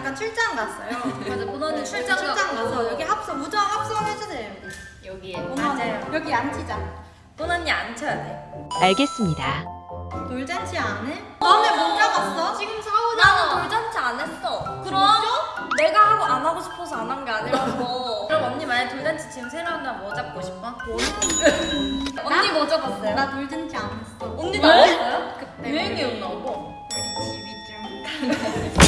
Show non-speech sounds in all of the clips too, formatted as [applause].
언니 잠깐 출장 갔어요. 맞아 보너 언니 출장 출장 가서 여기 합성 우정 합성해주세요 여기. 여기에 언니, 맞아요 여기 앉히자. 보너 언니 앉혀야 돼 알겠습니다. 돌잔치 안 해? 너네 못 잡았어? 지금 나는 돌잔치 안 했어 그럼 내가 하고 안 하고 싶어서 안 한 게 아니라고 [laughs] 그럼 언니 만약 돌잔치 지금 새로 한다면 뭐 잡고 싶어? [laughs] 언니 뭐 잡았어요? 나 돌잔치 안 했어. 언니도 왜? 안 했어요? 그때 유행이었나 봐 우리 집이 좀 [laughs]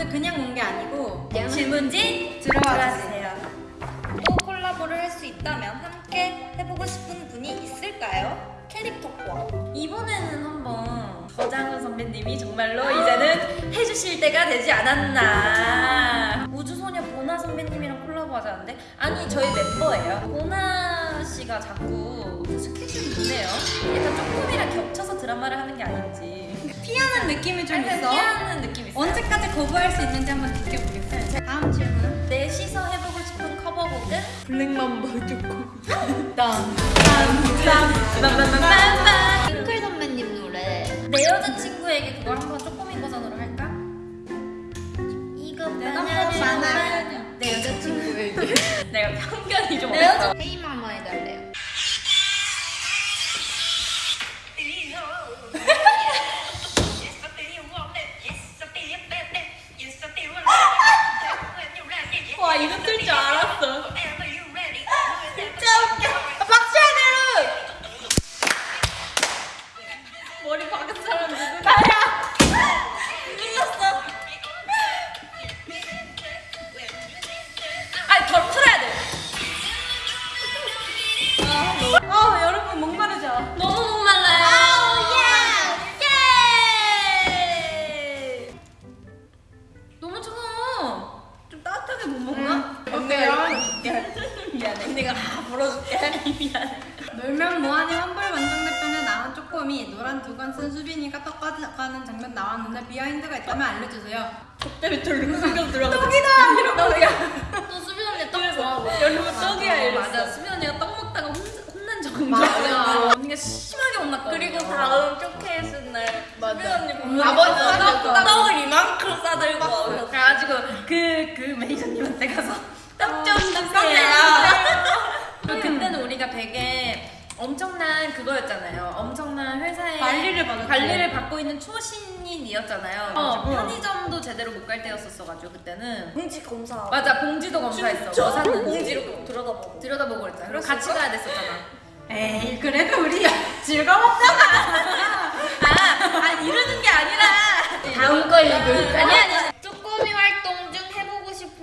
오늘 그냥 온 게 아니고 질문지 들어와 주세요. 또 콜라보를 할 수 있다면 함께 해보고 싶은 분이 있을까요? 캐릭터과 이번에는 한번 저장훈 선배님이 정말로 이제는 해주실 때가 되지 않았나. 우주소녀 보나 선배님이랑 콜라보 하자는데? 아니 저희 멤버예요. 보나 씨가 자꾸 스케줄이 있네요. 약간 조금이랑 겹쳐서 드라마를 하는 게 아닌지 피하는 느낌이 좀 있어. 피하는 느낌이 있어요 언제까지 거부할 수 있는지 한번 느껴보겠어요. 다음 질문. 넷이서 해보고 싶은 커버곡은? 블랙맘버 듣고. [laughs] 딴 핑클 선배님 노래 내 여자친구에게 그걸 한번 쪼꼬미 버전으로 할까? 이거 내가 만약에 만약에 내 여자친구에게 [laughs] 내가 편견이 좀내없 다 벌어줄게 미안해. 놀면 뭐하니? 환불원정대편에 나온 쪼꼬미 노란 두건 쓴 수빈이가 떡가는 장면 나왔는데 behind가 있다면 알려주세요. 때문에 돌리고 숨겨 들어가 떡이다! 이러고 내가. 또 수빈 언니 떡 좋아하고. 여러분 떡이야 이랬어. 맞아. 수빈 언니가 떡 먹다가 혼, 혼난 적 맞아. 언니가 심하게 혼났거든 그리고 다음 쇼케이스 날 수빈 언니 보면 아버지 떡- 싸줬다. 떡을 이만큼 싸들고 와서 그래가지고 그, 그 매니저님한테 가서 떡좀 주세요 그때는 우리가 되게 엄청난 그거였잖아요. 엄청난 회사에 관리를. 관리를 받고 있는 초신인이었잖아요. 어, 편의점도 제대로 못 갈 때였었어가지고 그때는 공지 검사 맞아 봉지도 검사했어. 뭐 샀는지 공지로 들여다보고 들여다보고 그랬잖아. 그리고 같이 가야 됐었잖아. 에이 그래도 우리 [laughs] 즐거웠잖아 아, 아 이러는 게 아니라 다음 거 읽을 아니 아니.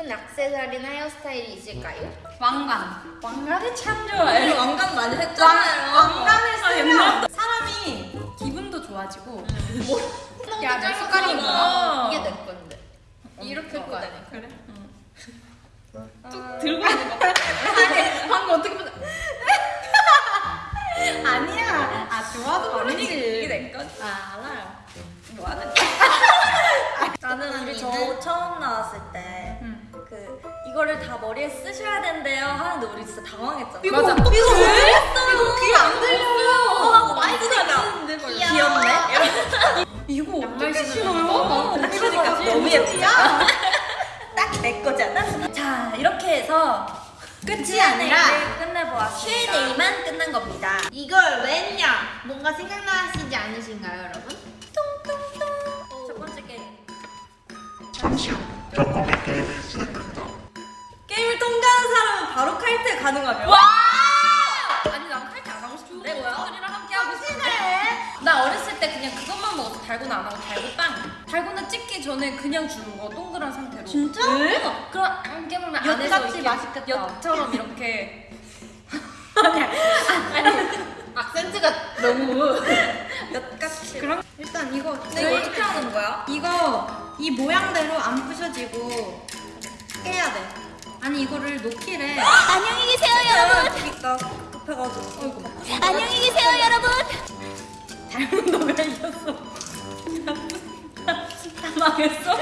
싶은 액세서리나 헤어스타일이 있을까요? 왕관 왕관이 참 좋아요. 왕관 많이 왕, 했잖아요. 왕관을 쓰면 사람이 기분도 좋아지고 야, 내 숟갈이 뭐야? 이게 내 건데 이렇게 거 아니야? 그래? 뚝 들고 있는 거. 방금 어떻게 보자 [laughs] 아니야 아 좋아도 이게 모르지 내 건. 아 알아요 뭐 하는 [laughs] 나는 우리 저 처음 응. 그 이거를 다 머리에 쓰셔야 된대요 하는데 우리 진짜 당황했잖아. 이거 맞아. 어떻게 이거 왜? 왜 했어요? 이거 귀에 안 들려요. 마이크가 나는데 귀엽네. [laughs] 이거 양말 어떻게 신어요? 어, 그러니까 너무 예쁘잖아. [laughs] 딱내 거잖아. 자 이렇게 해서 끝이 아니라 끝내보았습니다. Q&A만 끝난 겁니다. 이걸 왜 했냐? 뭔가 생각나시지 않으신가요 여러분? 첫 번째 게임. 잠시 후 쪼꼬미 게임 가능하며. 와! 아니 난 칼퇴 안 하고 싶은데 친구들이랑 함께 하고 싶은데. 나 어렸을 때 그냥 그것만 먹었어. 달고나 안 하고 달고빵. 달고나 찍기 전에 그냥 주는 거 동그란 상태로. 진짜? 어, 그럼 함께 먹으면 안에서 이렇게 맛있겠다. 엿처럼 이렇게. [laughs] 아니야. 아니. 악센트가 너무 [laughs] 엿같이. 그럼 일단 이거 이거 어떻게 하는 거야? 이거 이 모양대로 안 부셔지고 깨야 돼 아니 이거를 놓기래 안녕히 계세요 여러분 있다. 급해가지고. 어이구. 안녕히 계세요 여러분 잘못 너가 이겼어 망했어.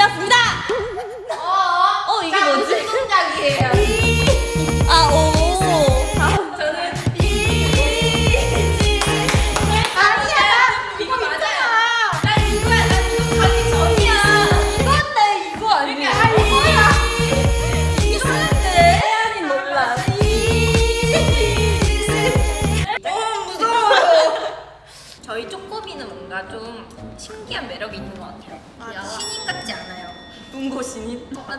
꽃이 피었습니다.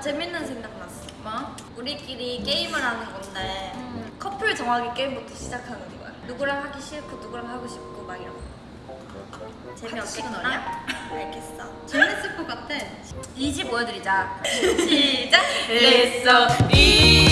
재밌는 생각 났어. 뭐? 우리끼리 게임을 하는 건데 커플 정하기 게임부터 시작하는 거야. 누구랑 하기 싫고 누구랑 하고 싶고 막 이런 거. 재미없겠구나? 알겠어. 재밌을 것 같아. 이지 보여드리자. [laughs] 시작. 됐어. 이.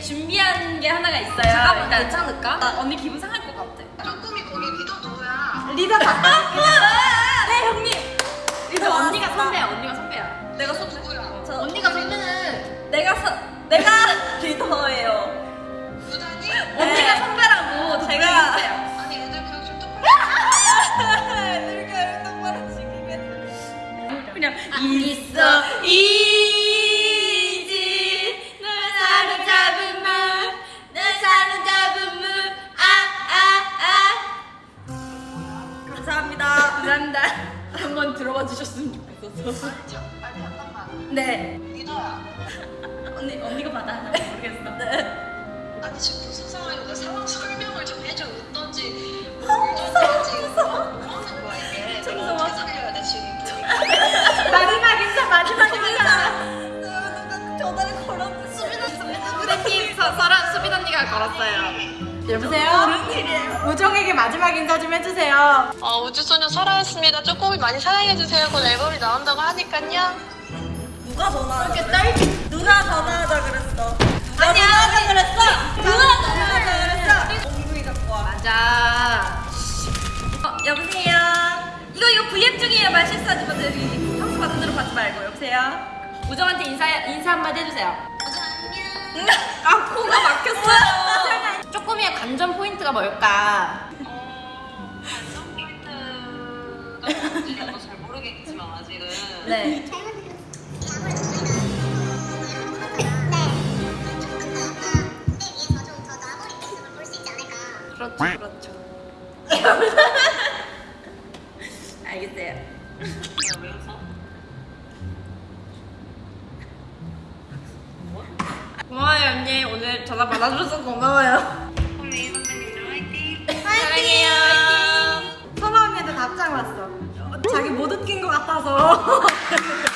준비한 게 하나가 있어요. 잠깐만, 괜찮을까? 나 언니 기분 상할 것 같아. 쪼꼬미 거기 리더 누구야? 리더 다 [laughs] 네, 형님. 이제 언니가 선배야, 언니가 선배야. 내가 선배. 누구야? 저 언니가 선배는 내가 선 내가 좋겠어서 아니 잠깐만 네. 리더야. 언니 언니가 받아 모르겠어. 네. 아니 지금 무슨 나 상황 설명을 좀 해줘. 어떤지 뭘좀 해야지 뭐 하는 거야 이게. 내가. 어떻게 살려야 돼 지금 마지막 인사 마지막 인사. 전화를 걸었는데. 수빈 언니가 걸었어요 여보세요. 무슨 일이에요? 우정에게 마지막 인사 좀 해주세요. 어, 우주소녀 살아있습니다 쪼꼬미 많이 사랑해주세요 곧 앨범이 나온다고 하니깐요 누가 전화? 이렇게 딸 누가 전화하자 그랬어? 아니야 누가 그랬어? 누가 전화하자 그랬어? 엉덩이 갖고 와 맞아 어 여보세요 이거 이거 V앱 중이에요 말 실수하지 마세요 방송 받은 대로 받지 말고 여보세요 우정한테 인사 인사 한마디 해주세요 관전 포인트가 뭘까? 어, 관전 포인트가 뭔지 나도 잘 모르겠지만 아직은. 네. 그렇죠 그렇죠. [laughs] 알겠어요. 왜 웃어? 고마워요 언니. 오늘 전화 받아줘서 고마워요 왔어. 어, 자기 못 웃긴 것 같아서. [laughs]